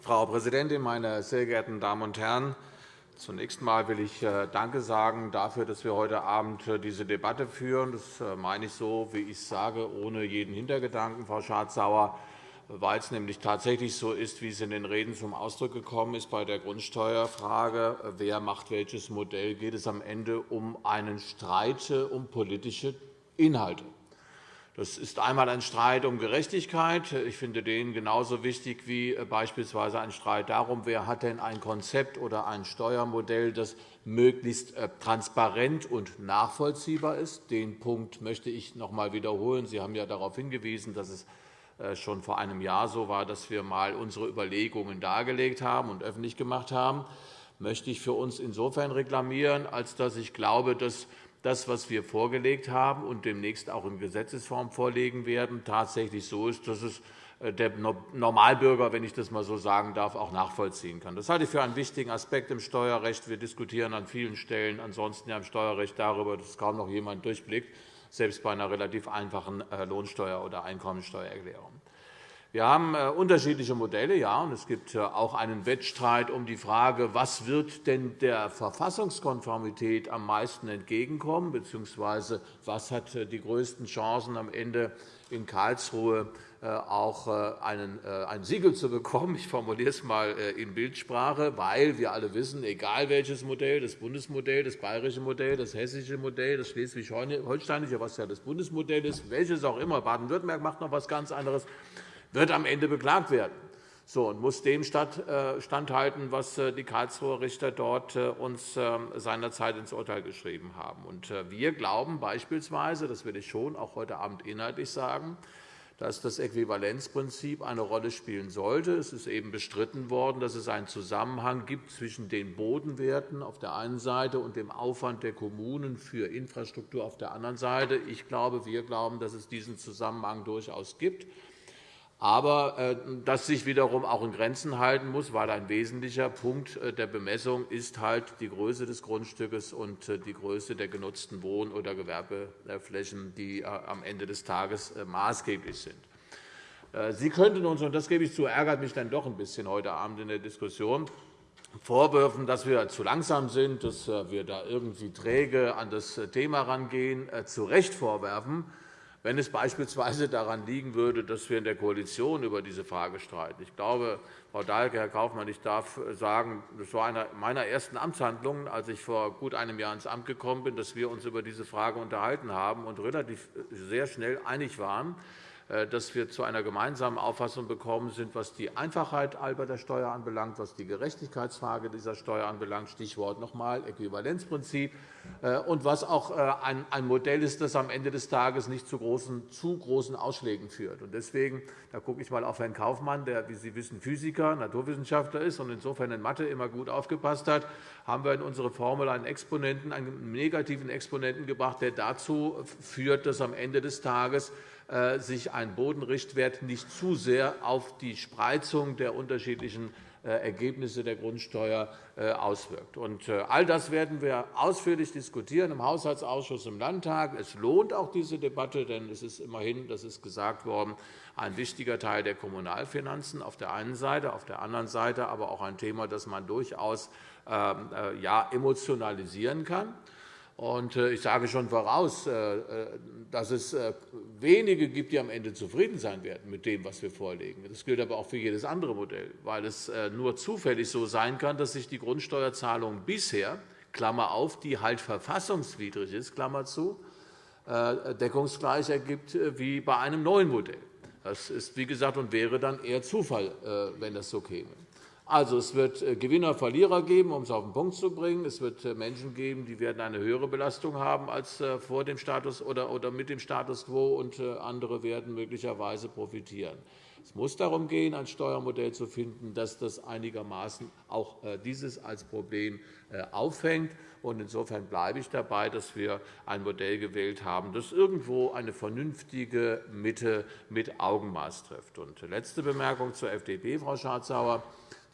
Frau Präsidentin, meine sehr geehrten Damen und Herren! Zunächst einmal will ich äh, Danke sagen dafür, dass wir heute Abend äh, diese Debatte führen. Das äh, meine ich so, wie ich es sage, ohne jeden Hintergedanken, Frau Schardt-Sauer, weil es nämlich tatsächlich so ist, wie es in den Reden zum Ausdruck gekommen ist bei der Grundsteuerfrage, wer macht welches Modell, geht es am Ende um einen Streit um politische Inhalte. Das ist einmal ein Streit um Gerechtigkeit. Ich finde den genauso wichtig wie äh, beispielsweise ein Streit darum, wer hat denn ein Konzept oder ein Steuermodell, das möglichst äh, transparent und nachvollziehbar ist. Den Punkt möchte ich noch einmal wiederholen. Sie haben ja darauf hingewiesen, dass es äh, schon vor einem Jahr so war, dass wir einmal unsere Überlegungen dargelegt haben und öffentlich gemacht haben. Möchte ich für uns insofern reklamieren, als dass ich glaube, dass das, was wir vorgelegt haben und demnächst auch in Gesetzesform vorlegen werden, tatsächlich so ist, dass es äh, der Normalbürger, wenn ich das einmal so sagen darf, auch nachvollziehen kann. Das halte ich für einen wichtigen Aspekt im Steuerrecht. Wir diskutieren an vielen Stellen ansonsten im Steuerrecht darüber, dass kaum noch jemand durchblickt, selbst bei einer relativ einfachen äh, Lohnsteuer- oder Einkommensteuererklärung. Wir haben äh, unterschiedliche Modelle, ja, und es gibt äh, auch einen Wettstreit um die Frage, was wird denn der Verfassungskonformität am meisten entgegenkommen, bzw. was hat die größten Chancen am Ende in Karlsruhe auch ein Siegel zu bekommen. Ich formuliere es einmal in Bildsprache, weil wir alle wissen, egal welches Modell, das Bundesmodell, das bayerische Modell, das hessische Modell, das schleswig-holsteinische, was ja das Bundesmodell ist, welches auch immer, Baden-Württemberg macht noch etwas ganz anderes, wird am Ende beklagt werden so, und muss dem äh, standhalten, was äh, die Karlsruher Richter dort äh, uns ähm, seinerzeit ins Urteil geschrieben haben. Wir glauben beispielsweise, das will ich schon auch heute Abend inhaltlich sagen, dass das Äquivalenzprinzip eine Rolle spielen sollte. Es ist eben bestritten worden, dass es einen Zusammenhang gibt zwischen den Bodenwerten auf der einen Seite und dem Aufwand der Kommunen für Infrastruktur auf der anderen Seite. Ich glaube, wir glauben, dass es diesen Zusammenhang durchaus gibt aber äh, das sich wiederum auch in Grenzen halten muss, weil ein wesentlicher Punkt äh, der Bemessung ist halt die Größe des Grundstückes und äh, die Größe der genutzten Wohn- oder Gewerbeflächen, die am Ende des Tages maßgeblich sind. Sie könnten uns, und das gebe ich zu, ärgert mich dann doch ein bisschen heute Abend in der Diskussion, vorwerfen, dass wir zu langsam sind, dass wir da irgendwie träge an das Thema herangehen, zu Recht vorwerfen, wenn es beispielsweise daran liegen würde, dass wir in der Koalition über diese Frage streiten. Ich glaube, Frau Dahlke, Herr Kaufmann, ich darf sagen, das war eine meiner ersten Amtshandlungen, als ich vor gut einem Jahr ins Amt gekommen bin, dass wir uns über diese Frage unterhalten haben und relativ sehr schnell einig waren, dass wir zu einer gemeinsamen Auffassung gekommen sind, was die Einfachheit der Steuer anbelangt, was die Gerechtigkeitsfrage dieser Steuer anbelangt, Stichwort noch einmal Äquivalenzprinzip, äh, und was auch äh, ein Modell ist, das am Ende des Tages nicht zu großen, zu großen Ausschlägen führt. Deswegen da gucke ich einmal auf Herrn Kaufmann, der, wie Sie wissen, Physiker, Naturwissenschaftler ist und insofern in Mathe immer gut aufgepasst hat, haben wir in unsere Formel einen, Exponenten, einen negativen Exponenten gebracht, der dazu führt, dass am Ende des Tages äh, sich ein Bodenrichtwert nicht zu sehr auf die Spreizung der unterschiedlichen äh, Ergebnisse der Grundsteuer äh, auswirkt. All das werden wir ausführlich diskutieren im Haushaltsausschuss im Landtag. Es lohnt auch diese Debatte, denn es ist immerhin, das ist gesagt worden, ein wichtiger Teil der Kommunalfinanzen auf der einen Seite, auf der anderen Seite aber auch ein Thema, das man durchaus ähm, emotionalisieren kann. Äh, ich sage schon voraus, äh, äh, dass es wenige gibt, die am Ende zufrieden sein werden mit dem, was wir vorlegen. Das gilt aber auch für jedes andere Modell, weil es nur zufällig so sein kann, dass sich die Grundsteuerzahlung bisher, Klammer auf, die halt verfassungswidrig ist, Klammer zu, deckungsgleich ergibt wie bei einem neuen Modell. Das ist, wie gesagt, und wäre dann eher Zufall, wenn das so käme. Also, es wird äh, Gewinner, Verlierer geben, um es auf den Punkt zu bringen. Es wird äh, Menschen geben, die werden eine höhere Belastung haben als äh, vor dem Status oder mit dem Status quo, und andere werden möglicherweise profitieren. Es muss darum gehen, ein Steuermodell zu finden, das das einigermaßen auch dieses als Problem auffängt. Insofern bleibe ich dabei, dass wir ein Modell gewählt haben, das irgendwo eine vernünftige Mitte mit Augenmaß trifft. letzte Bemerkung zur FDP, Frau Schardt-Sauer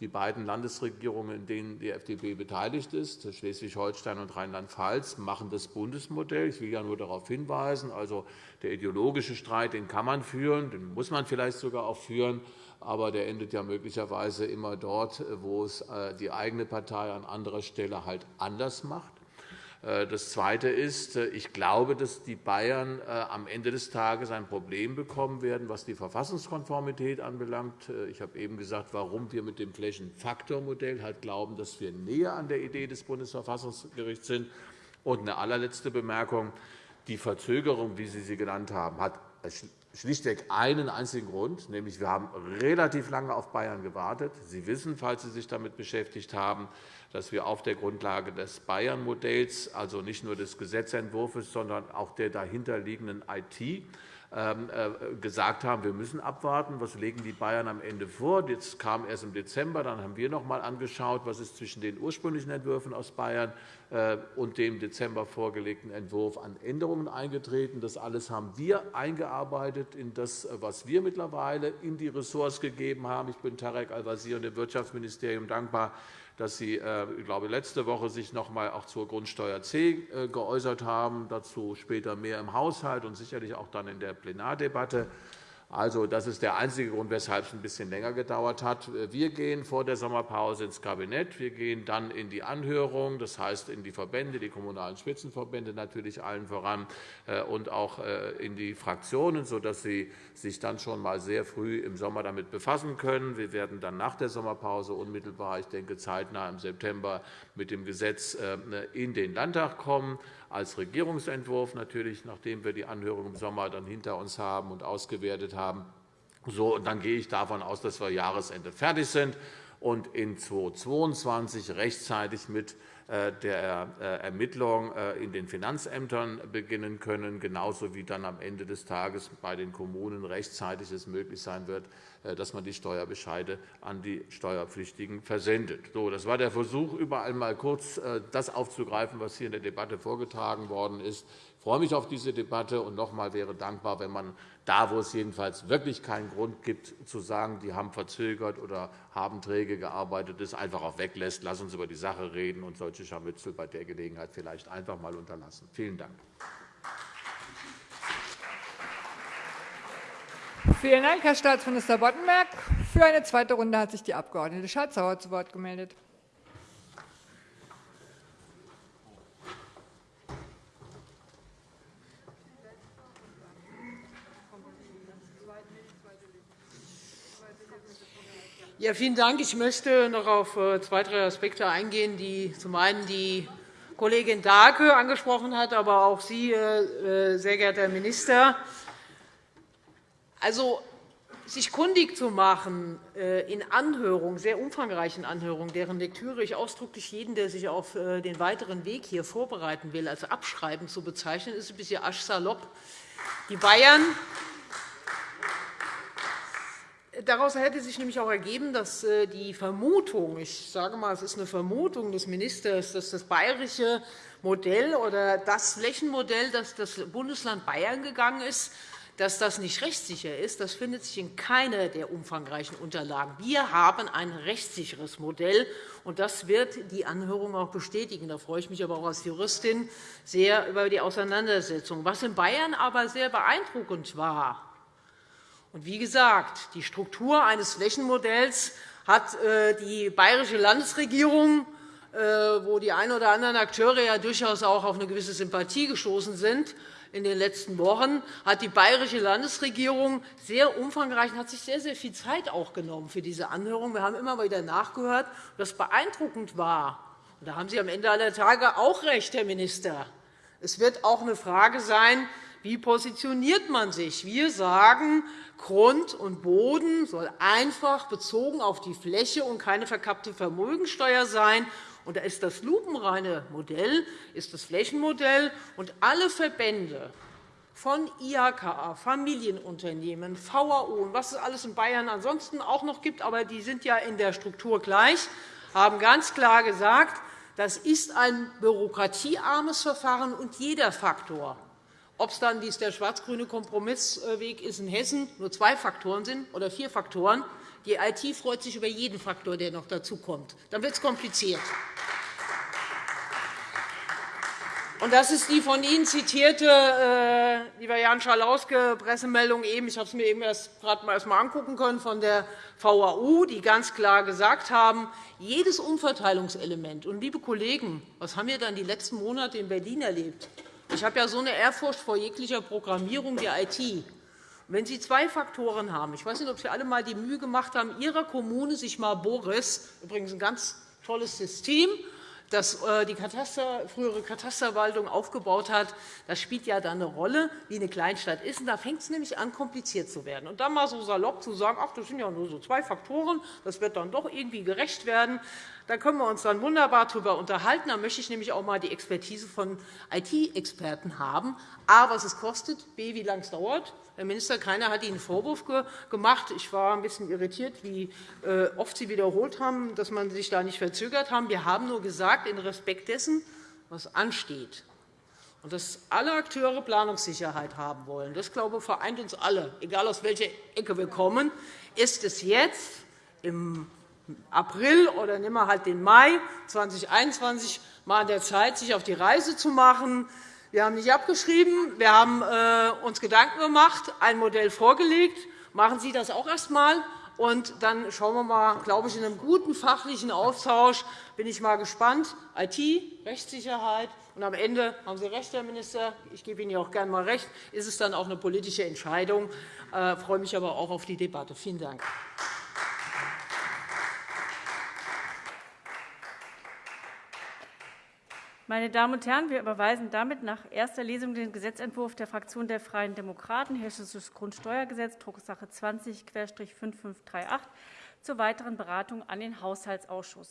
die beiden Landesregierungen, in denen die FDP beteiligt ist, Schleswig-Holstein und Rheinland-Pfalz, machen das Bundesmodell. Ich will ja nur darauf hinweisen, also der ideologische Streit den kann man führen, den muss man vielleicht sogar auch führen, aber der endet ja möglicherweise immer dort, wo es äh, die eigene Partei an anderer Stelle halt anders macht. Äh, das Zweite ist, äh, ich glaube, dass die Bayern äh, am Ende des Tages ein Problem bekommen werden, was die Verfassungskonformität anbelangt. Ich habe eben gesagt, warum wir mit dem Flächenfaktormodell halt glauben, dass wir näher an der Idee des Bundesverfassungsgerichts sind. Und eine allerletzte Bemerkung. Die Verzögerung, wie Sie sie genannt haben, hat schlichtweg einen einzigen Grund, nämlich wir haben relativ lange auf Bayern gewartet. Sie wissen, falls Sie sich damit beschäftigt haben, dass wir auf der Grundlage des Bayern-Modells, also nicht nur des Gesetzentwurfs, sondern auch der dahinterliegenden IT, ähm, äh, gesagt haben, wir müssen abwarten, was legen die Bayern am Ende vor. Das kam erst im Dezember. Dann haben wir noch einmal angeschaut, was ist zwischen den ursprünglichen Entwürfen aus Bayern äh, und dem Dezember vorgelegten Entwurf an Änderungen eingetreten. Das alles haben wir eingearbeitet in das, was wir mittlerweile in die Ressorts gegeben haben. Ich bin Tarek Al-Wazir und dem Wirtschaftsministerium dankbar, dass Sie, äh, ich glaube, letzte Woche sich noch einmal auch zur Grundsteuer C äh, geäußert haben, dazu später mehr im Haushalt und sicherlich auch dann in der Plenardebatte. Also, das ist der einzige Grund, weshalb es ein bisschen länger gedauert hat. Wir gehen vor der Sommerpause ins Kabinett. Wir gehen dann in die Anhörung, das heißt in die Verbände, die kommunalen Spitzenverbände natürlich allen voran, äh, und auch äh, in die Fraktionen, sodass sie sich dann schon einmal sehr früh im Sommer damit befassen können. Wir werden dann nach der Sommerpause unmittelbar, ich denke zeitnah im September, mit dem Gesetz äh, in den Landtag kommen als Regierungsentwurf, natürlich, nachdem wir die Anhörung im Sommer dann hinter uns haben und ausgewertet haben. So, und dann gehe ich davon aus, dass wir Jahresende fertig sind und in 2022 rechtzeitig mit der äh, Ermittlung äh, in den Finanzämtern beginnen können, genauso wie dann am Ende des Tages bei den Kommunen rechtzeitig es möglich sein wird, dass man die Steuerbescheide an die Steuerpflichtigen versendet. das war der Versuch, überall einmal kurz das aufzugreifen, was hier in der Debatte vorgetragen worden ist. Ich freue mich auf diese Debatte und noch einmal wäre dankbar, wenn man da, wo es jedenfalls wirklich keinen Grund gibt, zu sagen, die haben verzögert oder haben träge gearbeitet, das einfach auch weglässt. Lass uns über die Sache reden und solche Scharmützel bei der Gelegenheit vielleicht einfach einmal unterlassen. Vielen Dank. Vielen Dank, Herr Staatsminister Boddenberg. Für eine zweite Runde hat sich die Abg. Schardt-Sauer zu Wort gemeldet. Ja, vielen Dank. Ich möchte noch auf äh, zwei, drei Aspekte eingehen, die zum einen die Kollegin Dahlke angesprochen hat, aber auch Sie, äh, äh, sehr geehrter Herr Minister. Also, sich kundig zu machen in Anhörungen, sehr umfangreichen Anhörungen, deren Lektüre ich ausdrücklich jeden, der sich auf den weiteren Weg hier vorbereiten will, als abschreiben zu bezeichnen, ist ein bisschen aschsalopp. Die Bayern Daraus hätte sich nämlich auch ergeben, dass äh, die Vermutung, ich sage mal, es ist eine Vermutung des Ministers, dass das bayerische Modell oder das Flächenmodell, das das Bundesland Bayern gegangen ist, dass das nicht rechtssicher ist, das findet sich in keiner der umfangreichen Unterlagen. Wir haben ein rechtssicheres Modell, und das wird die Anhörung auch bestätigen. Da freue ich mich aber auch als Juristin sehr über die Auseinandersetzung. Was in Bayern aber sehr beeindruckend war, und wie gesagt, die Struktur eines Flächenmodells hat äh, die bayerische Landesregierung, äh, wo die einen oder anderen Akteure ja durchaus auch auf eine gewisse Sympathie gestoßen sind, in den letzten Wochen hat die bayerische Landesregierung sehr umfangreich und hat sich sehr, sehr viel Zeit auch genommen für diese Anhörung. Wir haben immer wieder nachgehört, was beeindruckend war. Und da haben Sie am Ende aller Tage auch recht, Herr Minister. Es wird auch eine Frage sein, wie positioniert man sich? Wir sagen, Grund und Boden soll einfach bezogen auf die Fläche und keine verkappte Vermögensteuer sein. Und da ist das lupenreine Modell, ist das Flächenmodell. Und alle Verbände von IHK, Familienunternehmen, VAO und was es alles in Bayern ansonsten auch noch gibt, aber die sind ja in der Struktur gleich, haben ganz klar gesagt, das ist ein bürokratiearmes Verfahren, und jeder Faktor, ob es dann, der schwarz-grüne Kompromissweg ist in Hessen, nur zwei Faktoren sind oder vier Faktoren. Die IT freut sich über jeden Faktor, der noch dazukommt. Dann wird es kompliziert. das ist die von Ihnen zitierte, äh, lieber Jan Schalauske, Pressemeldung eben. Ich habe es mir eben erst gerade erst mal angucken können von der VAU, die ganz klar gesagt haben, jedes Umverteilungselement. Und, liebe Kollegen, was haben wir dann die letzten Monate in Berlin erlebt? Ich habe ja so eine Ehrfurcht vor jeglicher Programmierung der IT. Wenn Sie zwei Faktoren haben, ich weiß nicht, ob Sie alle einmal die Mühe gemacht haben, Ihrer Kommune sich mal Boris, übrigens ein ganz tolles System, das äh, die Kataster, frühere Katasterwaltung aufgebaut hat, das spielt ja dann eine Rolle, wie eine Kleinstadt ist. Und da fängt es nämlich an, kompliziert zu werden. Und dann mal so salopp zu sagen, ach, das sind ja nur so zwei Faktoren, das wird dann doch irgendwie gerecht werden, da können wir uns dann wunderbar darüber unterhalten. Da möchte ich nämlich auch einmal die Expertise von IT-Experten haben. A, was es kostet, B, wie lange es dauert. Herr Minister, keiner hat Ihnen einen Vorwurf gemacht. Ich war ein bisschen irritiert, wie äh, oft Sie wiederholt haben, dass man sich da nicht verzögert haben. Wir haben nur gesagt, in Respekt dessen, was ansteht, und dass alle Akteure Planungssicherheit haben wollen, das glaube ich, vereint uns alle, egal aus welcher Ecke wir kommen, ist es jetzt im April oder nehmen wir halt den Mai 2021 mal an der Zeit, sich auf die Reise zu machen. Wir haben nicht abgeschrieben. Wir haben äh, uns Gedanken gemacht, ein Modell vorgelegt. Machen Sie das auch erst einmal. Und dann schauen wir mal, glaube ich, in einem guten fachlichen Austausch bin ich mal gespannt. IT, Rechtssicherheit und am Ende haben Sie recht, Herr Minister. Ich gebe Ihnen ja auch gerne einmal recht. Ist es dann auch eine politische Entscheidung? Ich äh, freue mich aber auch auf die Debatte. Vielen Dank. Meine Damen und Herren, wir überweisen damit nach erster Lesung den Gesetzentwurf der Fraktion der Freien Demokraten, Hessisches Grundsteuergesetz, Drucksache 20-5538, zur weiteren Beratung an den Haushaltsausschuss.